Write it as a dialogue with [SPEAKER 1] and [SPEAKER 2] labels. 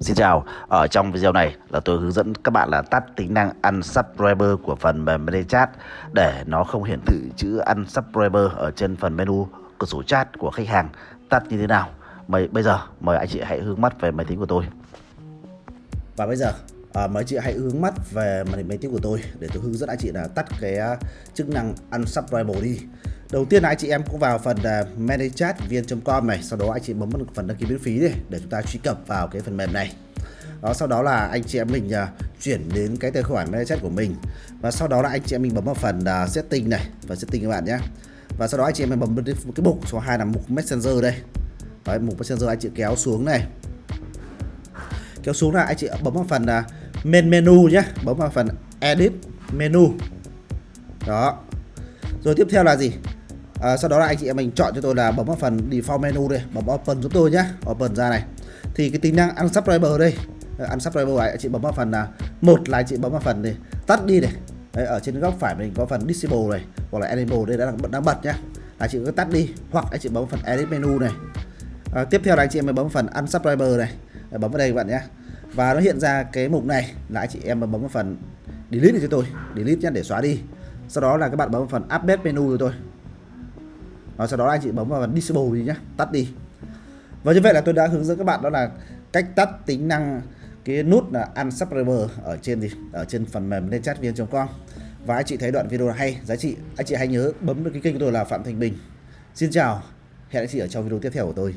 [SPEAKER 1] Xin chào, ở trong video này là tôi hướng dẫn các bạn là tắt tính năng Unsubscriber của phần mềm ManyChat để nó không hiển thị chữ Unsubscriber ở trên phần menu cửa sổ chat của khách hàng tắt như thế nào. Mời, bây giờ mời anh chị hãy hướng mắt về máy tính của tôi. Và bây giờ à, mời anh chị hãy hướng mắt về màn hình máy tính của tôi để tôi hướng dẫn anh chị là tắt cái à, chức năng Unsubscriber đi. Đầu tiên là anh chị em cũng vào phần uh, ManyChat vn.com này, sau đó anh chị bấm vào phần đăng ký miễn phí đi để chúng ta truy cập vào cái phần mềm này. Đó, sau đó là anh chị em mình uh, chuyển đến cái tài khoản managechat của mình và sau đó là anh chị em mình bấm vào phần uh, setting này, và setting các bạn nhé. Và sau đó anh chị em mình bấm cái mục số 2 là mục Messenger đây. Đấy, mục Messenger anh chị kéo xuống này. Kéo xuống là anh chị bấm vào phần uh, main menu nhé, bấm vào phần edit menu. Đó, rồi tiếp theo là gì? À, sau đó là anh chị em mình chọn cho tôi là bấm vào phần default menu đây bấm open giúp tôi nhé open ra này. Thì cái tính năng unsubscriber đây à, unsubscriber anh chị bấm vào phần là một là anh chị bấm vào phần này tắt đi này. Đấy, ở trên góc phải mình có phần disable này hoặc là enable đây đã đang, đang bật nhá. Là chị cứ tắt đi hoặc anh chị bấm phần edit menu này. À, tiếp theo là anh chị em mình bấm phần unsubscriber này. Đấy, bấm vào đây các bạn nhé và nó hiện ra cái mục này là anh chị em bấm vào phần delete cho tôi. Delete nhé để xóa đi sau đó là các bạn bấm vào phần update menu rồi tôi. Và sau đó anh chị bấm vào phần disable đi nhé tắt đi. Và như vậy là tôi đã hướng dẫn các bạn đó là cách tắt tính năng cái nút là unsubscriber ở trên gì, ở trên phần mềm lên chat viên.com và anh chị thấy đoạn video hay, giá trị, anh chị hãy nhớ bấm được cái kênh của tôi là phạm thành bình. Xin chào, hẹn anh chị ở trong video tiếp theo của tôi.